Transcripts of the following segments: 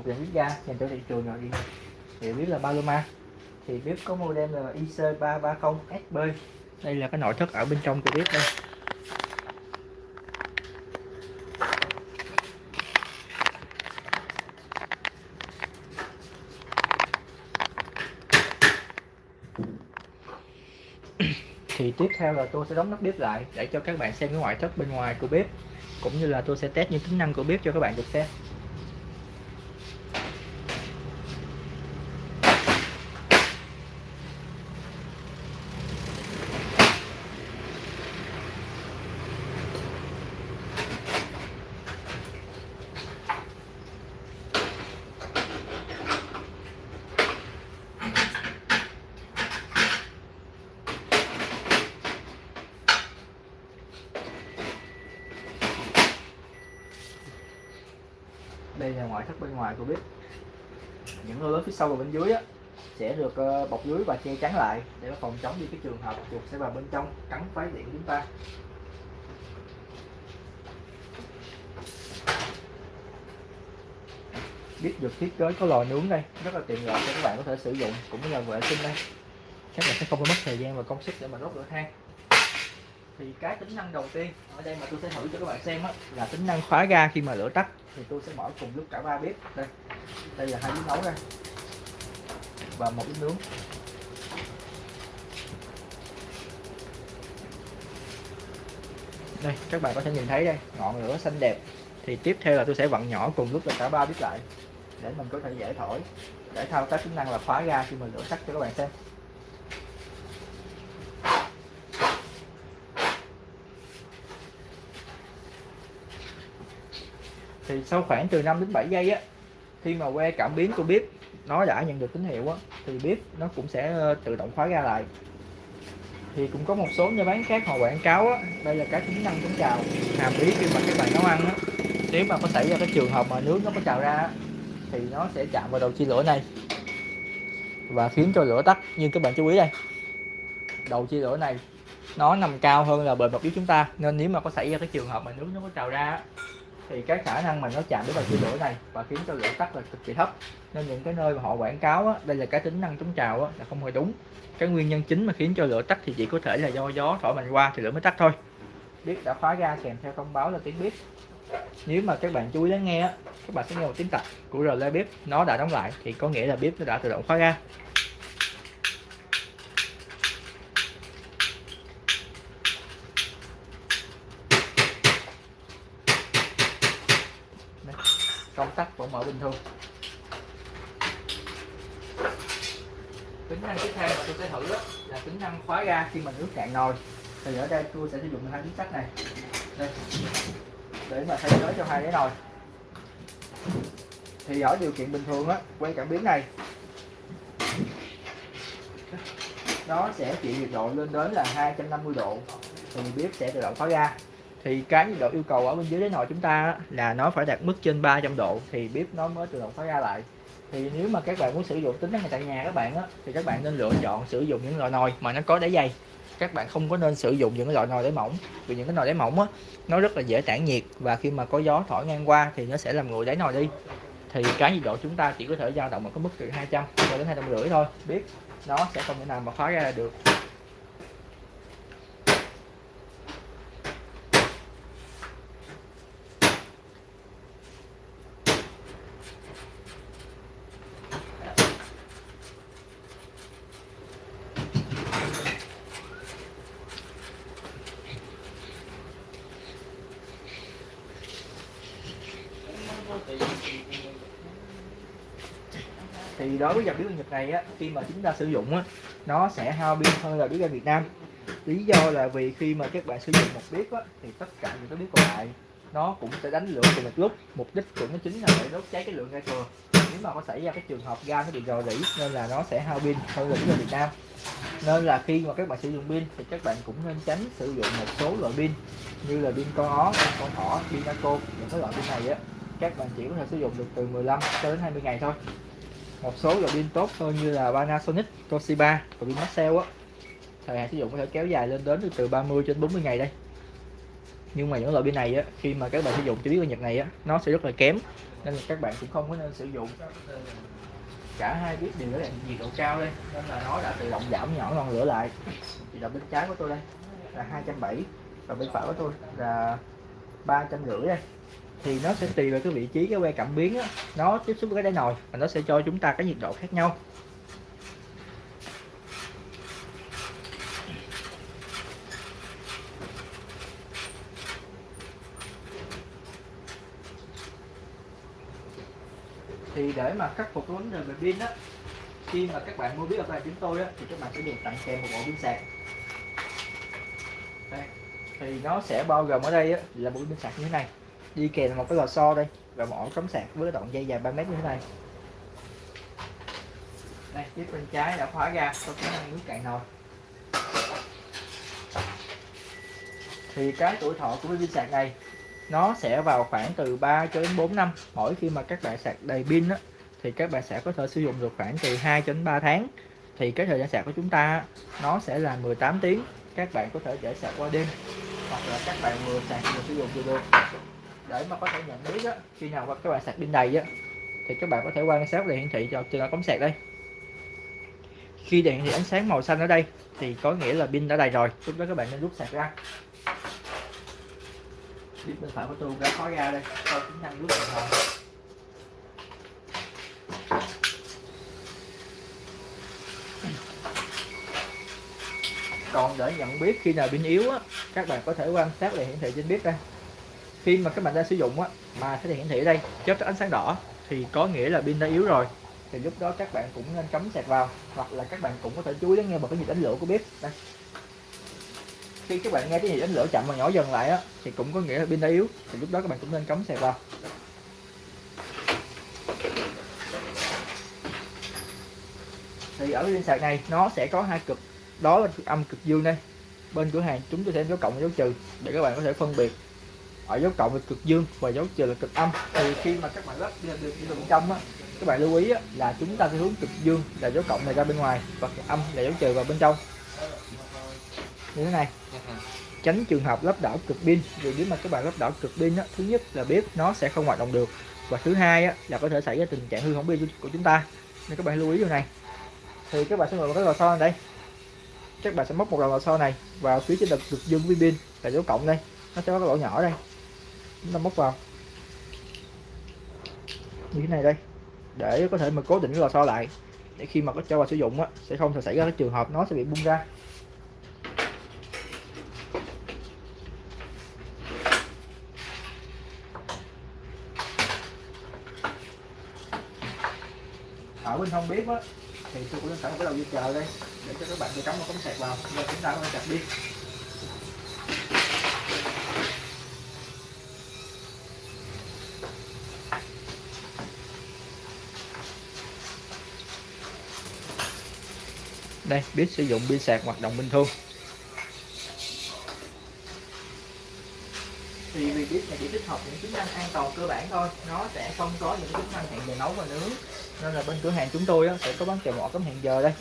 một dàn bếp ga dành cho thị trường nội địa thì biết là Paloma. Thì bếp có model là IC330SB đây là cái nội thất ở bên trong của bếp đây. Thì tiếp theo là tôi sẽ đóng nắp bếp lại để cho các bạn xem cái ngoại thất bên ngoài của bếp, cũng như là tôi sẽ test những tính năng của bếp cho các bạn được xem. Đây là ngoại thất bên ngoài của bếp những lô lớn phía sau và bên dưới á, sẽ được ờ, bọc lưới và che chắn lại để phòng chống đi cái trường hợp chuột sẽ vào bên trong cắn phá điện của chúng ta. Bếp được thiết kế có lò nướng đây rất là tiện lợi cho các bạn có thể sử dụng cũng như là vệ sinh đây. Các bạn sẽ không có mất thời gian và công sức để mà đốt lửa than thì cái tính năng đầu tiên ở đây mà tôi sẽ thử cho các bạn xem á, là tính năng khóa ga khi mà lửa tắt. Thì tôi sẽ mở cùng lúc cả ba bếp. Đây đây là hai bếp nấu đây và một bếp nướng. Đây các bạn có thể nhìn thấy đây ngọn lửa xanh đẹp. Thì tiếp theo là tôi sẽ vặn nhỏ cùng lúc là cả ba bếp lại để mình có thể dễ thổi để thao tác tính năng là khóa ga khi mình lửa tắt cho các bạn xem. Thì sau khoảng từ 5 đến 7 giây á khi mà que cảm biến của bếp nó đã nhận được tín hiệu á thì bếp nó cũng sẽ ờ, tự động khóa ra lại. Thì cũng có một số nhà bán khác họ quảng cáo á đây là cái tính năng chống trào hàm ý khi mà các bạn nấu ăn á. Nếu mà có xảy ra cái trường hợp mà nước nó có trào ra á, thì nó sẽ chạm vào đầu chia lửa này. Và khiến cho lửa tắt nhưng các bạn chú ý đây. Đầu chia lửa này nó nằm cao hơn là bề mặt bếp chúng ta nên nếu mà có xảy ra cái trường hợp mà nước nó có trào ra thì cái khả năng mà nó chạm đến vào chia lửa này và khiến cho lửa tắt là cực kỳ thấp. Nên những cái nơi mà họ quảng cáo á, đây là cái tính năng chống trào á, là không hề đúng. Cái nguyên nhân chính mà khiến cho lửa tắt thì chỉ có thể là do gió thổi mạnh qua thì lửa mới tắt thôi. Bếp đã khóa ra kèm theo thông báo là tiếng bếp nếu mà các bạn chú ý lắng nghe các bạn sẽ nghe một tiếng tạch của rờ bếp nó đã đóng lại thì có nghĩa là bếp nó đã tự động khóa ra Đây, công tắc vẫn mở bình thường. Tính năng tiếp theo mà tôi sẽ thử đó là tính năng khóa ga khi mà nước cạn nồi. Thì ở đây tôi sẽ sử dụng hai miếng sắt này. Đây, để mà thay thế cho hai cái nồi. Thì ở điều kiện bình thường á, quay cảm biến này, nó sẽ chịu nhiệt độ lên đến là 250 độ. Thì bếp sẽ tự động khóa ga thì cái nhiệt độ yêu cầu ở bên dưới đáy nồi chúng ta là nó phải đạt mức trên 300 độ thì bếp nó mới tự động khóa ra lại. Thì nếu mà các bạn muốn sử dụng, tính năng tại nhà các bạn á, thì các bạn nên lựa chọn sử dụng những loại nồi mà nó có đáy dày các bạn không có nên sử dụng những cái loại nồi đáy mỏng, vì những cái nồi đáy mỏng á, nó rất là dễ tản nhiệt và khi mà có gió thổi ngang qua thì nó sẽ làm nguội đáy nồi đi. Thì cái nhiệt độ chúng ta chỉ có thể dao động ở cái mức từ 200 cho đến 250 thôi. Biết nó sẽ không thể nào mà khóa ra được. Thì đối với dòng bếp ga Nhật này á khi mà chúng ta sử dụng á nó sẽ hao pin hơn là bếp ga Việt Nam. Lý do là vì khi mà các bạn sử dụng một bếp á thì tất cả những cái bếp còn lại nó cũng sẽ đánh lửa cùng một lúc mục đích của nó chính là để đốt cháy cái lượng ga thừa. Nếu mà có xảy ra cái trường hợp ga nó bị rò rỉ nên là nó sẽ hao pin hơn là bếp ga Việt Nam. Nên là khi mà các bạn sử dụng pin thì các bạn cũng nên tránh sử dụng một số loại pin như là pin con ó, pin con thỏ, pin Naco những cái loại pin này á. Các bạn chỉ có thể sử dụng được từ 15 cho đến 20 ngày thôi một số loại pin tốt hơn như là Panasonic, Toshiba và pin Maxell á. Thời hạn sử dụng có thể kéo dài lên đến từ 30 đến 40 ngày đây. Nhưng mà những loại pin này á khi mà các bạn sử dụng cho biết ở nhật này á nó sẽ rất là kém nên là các bạn cũng không có nên sử dụng. Cả hai biết đều là nhiệt độ cao đây nên là nó đã tự động giảm nhỏ ngọn lửa lại. Thì là bên trái của tôi đây là 270 và bên phải của tôi là ba trăm rưỡi đây thì nó sẽ tùy vào cái vị trí cái que cảm biến á, nó tiếp xúc với cái đáy nồi và nó sẽ cho chúng ta cái nhiệt độ khác nhau thì để mà khắc phục vấn đề về pin đó khi mà các bạn mua biết ở chúng tôi đó, thì các bạn sẽ được tặng kèm một bộ pin sạc đây. thì nó sẽ bao gồm ở đây á, là bộ pin sạc như thế này đi kèm một cái lò xo đây và một ổ cắm sạc với đoạn dây dài 3 mét như thế này. Đây tiếp bên trái đã khóa ra có khả năng nước cạn nồi. Thì cái tuổi thọ của pin sạc này nó sẽ vào khoảng từ 3 cho đến 4 năm. Mỗi khi mà các bạn sạc đầy pin á, thì các bạn sẽ có thể sử dụng được khoảng từ 2 cho đến 3 tháng. Thì cái thời gian sạc của chúng ta nó sẽ là 18 tiếng. Các bạn có thể để sạc qua đêm hoặc là các bạn vừa sạc vừa sử dụng được được để mà có thể nhận biết á, khi nào mà các bạn sạc pin đầy á, thì các bạn có thể quan sát đèn hiển thị cho trên cắm sạc đây. Khi đèn hiển thị ánh sáng màu xanh ở đây thì có nghĩa là pin đã đầy rồi. Lúc đó các bạn nên rút sạc ra. Biết bên phải của tôi đã khóa ra đây. Coi tính năng rút sạc. còn để nhận biết khi nào pin yếu á các bạn có thể quan sát đèn hiển thị trên bếp đây khi mà các bạn đang sử dụng á, mà cái đèn hiển thị ở đây chớp ánh sáng đỏ, thì có nghĩa là pin đã yếu rồi. Thì lúc đó các bạn cũng nên cắm sạc vào, hoặc là các bạn cũng có thể chú ý lắng nghe vào cái nhịp đánh lửa của bếp. Đây. Khi các bạn nghe cái nhịp đánh lửa chậm và nhỏ dần lại á, thì cũng có nghĩa là pin đã yếu, thì lúc đó các bạn cũng nên cắm sạc vào. Thì ở pin sạc này, nó sẽ có hai cực, đó là cực âm cực dương đây. Bên cửa hàng chúng tôi sẽ có cộng và dấu trừ, để các bạn có thể phân biệt ở dấu cộng là cực dương và dấu trừ là cực âm. Thì khi mà các bạn lắp được đi bên trong á các bạn lưu ý á, là chúng ta sẽ hướng cực dương là dấu cộng này ra bên ngoài và cực âm là dấu trừ vào bên trong. Như thế này. Tránh trường hợp lắp đảo cực pin. Vì nếu mà các bạn lắp đảo cực pin á, thứ nhất là bếp nó sẽ không hoạt động được. Và thứ hai á, là có thể xảy ra tình trạng hư hỏng pin của chúng ta. Nên các bạn lưu ý điều này. Thì các bạn sẽ ngồi một cái lò xo đây. Các bạn sẽ móc một đầu lò xo này vào phía trên cực cực dương với pin là dấu cộng đây. Nó sẽ có cái lỗ nhỏ đây chúng ta móc vào. Như thế này đây, để có thể mà cố định cái lò xo lại, để khi mà có cho vào sử dụng á, sẽ không thể xảy ra cái trường hợp nó sẽ bị bung ra. Ở bên không biết á, thì tôi cũng sẵn cái đầu dây chờ đây, để cho các bạn đi cắm một cắm sạc vào rồi chúng ta có thể chặt đi. Đây, biết sử dụng pin sạc hoạt động bình thường. Thì vì biết này chỉ tích hợp những tính năng an toàn cơ bản thôi, nó sẽ không có những tính năng hẹn giờ nấu và nướng. Nên là bên cửa hàng chúng tôi sẽ có bán kèo mỏ cấm hẹn giờ đây.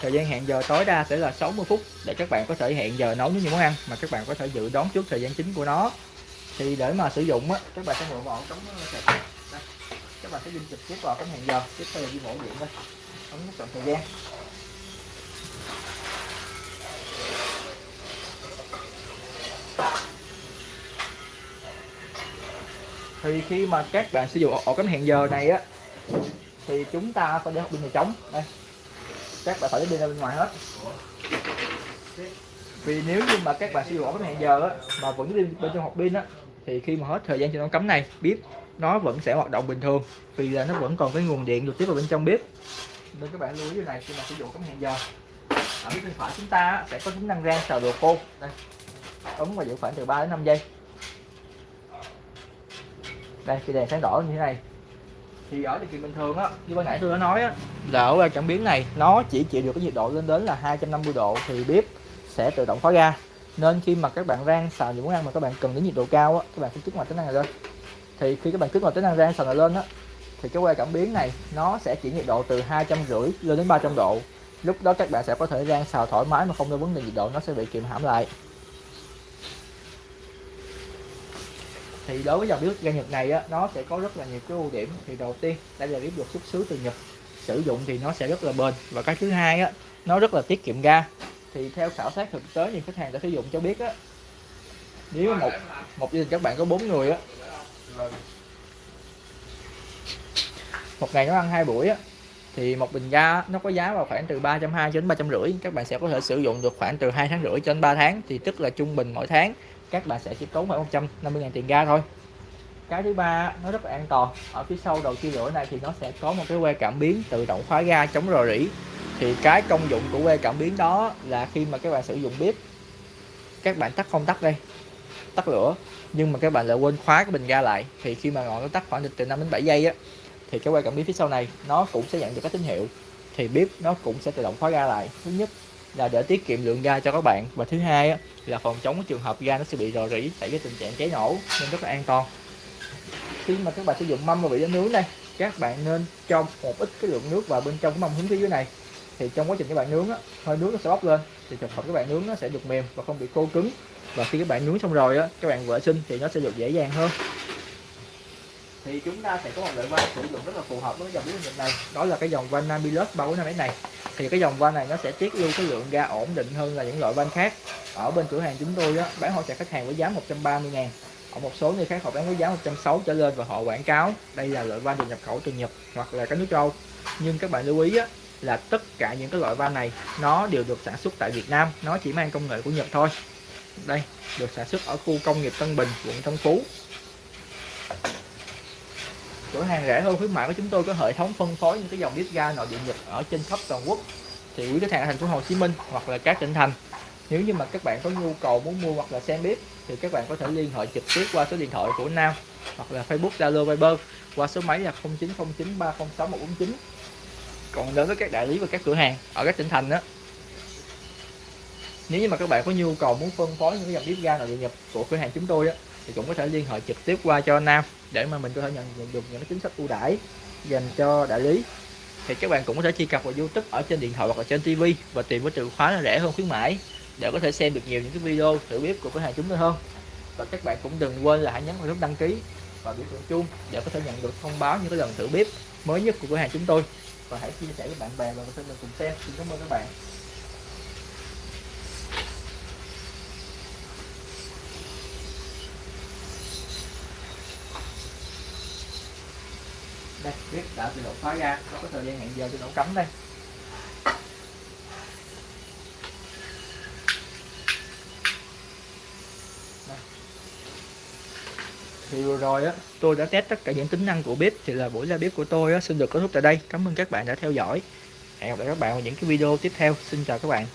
Thời gian hẹn giờ tối đa sẽ là 60 phút để các bạn có thể hẹn giờ nấu những món ăn mà các bạn có thể dự đoán trước thời gian chính của nó. Thì để mà sử dụng á, các bạn sẽ mượn vào cấm ờ, sạc. Các bạn sẽ dùng trực tiếp vào cấm hẹn giờ, tiếp theo là đi mổ điện đây. Ấn chọn thời gian. Thì khi mà các bạn sử dụng ổ cắm hẹn giờ này á, thì chúng ta phải để hộp pin này trống đây. Các bạn phải để pin ra bên ngoài hết. Vì nếu như mà các bạn sử dụng ổ cắm hẹn giờ á, mà vẫn đi bên trong hộp pin á, thì khi mà hết thời gian cho nó cắm này, bếp, nó vẫn sẽ hoạt động bình thường. Vì là nó vẫn còn cái nguồn điện được tiếp vào bên trong bếp. Nên các bạn lưu ý điều này khi mà sử dụng cắm hẹn giờ. Ở bên phải chúng ta sẽ có tính năng rang xào đồ khô. Đây ấn và giữ khoảng từ 3 đến 5 giây. Đây, khi đèn sáng đỏ như thế này, thì ở điều kiện bình thường á, như ban nãy tôi đã nói á, là ở cảm biến này, nó chỉ chịu được cái nhiệt độ lên đến là 250 độ thì bếp sẽ tự động khóa ga nên khi mà các bạn rang xào những món ăn mà các bạn cần đến nhiệt độ cao á, các bạn phải kích hoạt tính năng này lên. Thì khi các bạn kích hoạt tính năng rang xào này lên á, thì cái que cảm biến này nó sẽ chỉ nhiệt độ từ hai trăm rưỡi lên đến 300 độ. Lúc đó các bạn sẽ có thể rang xào thoải mái mà không có vấn đề nhiệt độ, nó sẽ bị kiềm hãm lại. Thì đối với dòng bếp ga Nhật này á, nó sẽ có rất là nhiều cái ưu điểm. Thì đầu tiên, đây là bếp được xuất xứ từ Nhật. Sử dụng thì nó sẽ rất là bền. Và cái thứ hai á, nó rất là tiết kiệm ga. Thì theo khảo sát thực tế thì khách hàng đã sử dụng cho biết á, nếu một một gia đình các bạn có bốn người á, một ngày nó ăn hai buổi á, thì một bình ga nó có giá vào khoảng từ 320 đến 350 các bạn sẽ có thể sử dụng được khoảng từ 2 tháng rưỡi cho đến 3 tháng. Thì tức là trung bình mỗi tháng các bạn sẽ chỉ tốn khoảng 150 ngàn tiền ga thôi. Cái thứ ba, nó rất là an toàn. Ở phía sau đầu chia lửa này thì nó sẽ có một cái que cảm biến tự động khóa ga chống rò rỉ. Thì cái công dụng của que cảm biến đó là khi mà các bạn sử dụng bếp, các bạn tắt không tắt đây, tắt lửa, nhưng mà các bạn lại quên khóa cái bình ga lại. Thì khi mà ngọn nó tắt khoảng từ 5 đến 7 giây á, thì cái que cảm biến phía sau này, nó cũng sẽ nhận được các tín hiệu. Thì bếp nó cũng sẽ tự động khóa ga lại. Thứ nhất là để tiết kiệm lượng ga cho các bạn. Và thứ hai á, là phòng chống trường hợp ga nó sẽ bị rò rỉ xảy ra tình trạng cháy nổ nên rất là an toàn. Khi mà các bạn sử dụng mâm và bị nướng này các bạn nên cho một ít cái lượng nước vào bên trong cái mâm hướng phía dưới này. Thì trong quá trình các bạn nướng á, hơi nước nó sẽ bốc lên thì trường hợp các bạn nướng nó sẽ được mềm và không bị khô cứng. Và khi các bạn nướng xong rồi á các bạn vệ sinh thì nó sẽ được dễ dàng hơn. Thì chúng ta sẽ có một loại van sử dụng rất là phù hợp với dòng bếp này đó là cái dòng van Namilus 345 này thì cái dòng van này nó sẽ tiết lưu cái lượng ga ổn định hơn là những loại van khác. Ở bên cửa hàng chúng tôi đó, bán hỗ trợ khách hàng với giá 130 ngàn. Ở một số nơi khác họ bán với giá 160 trở lên và họ quảng cáo đây là loại van được nhập khẩu từ Nhật hoặc là các nước châu nhưng các bạn lưu ý á, là tất cả những cái loại van này nó đều được sản xuất tại Việt Nam. Nó chỉ mang công nghệ của Nhật thôi. Đây được sản xuất ở khu công nghiệp Tân Bình quận Tân Phú cửa hàng rẻ hơn khuyến mại của chúng tôi có hệ thống phân phối những cái dòng bếp ga nội địa Nhật ở trên khắp toàn quốc. Thì quý khách hàng ở thành phố Hồ Chí Minh hoặc là các tỉnh thành, nếu như mà các bạn có nhu cầu muốn mua hoặc là xem bếp thì các bạn có thể liên hệ trực tiếp qua số điện thoại của Nam hoặc là Facebook, Zalo, Viber qua số máy là 0909 306 149 còn đối với các đại lý và các cửa hàng ở các tỉnh thành đó nếu như mà các bạn có nhu cầu muốn phân phối những cái dòng bếp ga nội địa nhập của cửa hàng chúng tôi á, thì cũng có thể liên hệ trực tiếp qua cho Nam để mà mình có thể nhận được những cái chính sách ưu đãi dành cho đại lý. Thì các bạn cũng có thể truy cập vào YouTube ở trên điện thoại hoặc là trên TV và tìm với từ khóa là rẻ hơn khuyến mãi để có thể xem được nhiều những cái video thử bếp của cửa hàng chúng tôi hơn. Và các bạn cũng đừng quên là hãy nhấn vào nút đăng ký và biểu tượng chuông để có thể nhận được thông báo những cái lần thử bếp mới nhất của cửa hàng chúng tôi. Và hãy chia sẻ với bạn bè và có thể mình cùng xem. Xin cảm ơn các bạn. Đã tự động khóa ra. Nó có thời gian hẹn giờ cho nó cắm đây. Thì vừa rồi á tôi đã test tất cả những tính năng của bếp thì là buổi ra bếp của tôi á, xin được kết thúc tại đây. Cảm ơn các bạn đã theo dõi. Hẹn gặp lại các bạn vào những cái video tiếp theo. Xin chào các bạn.